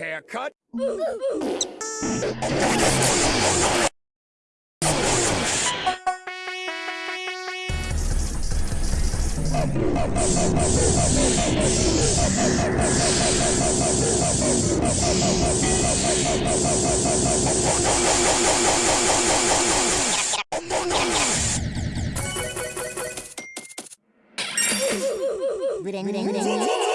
haircut? 무랭 무랭 무랭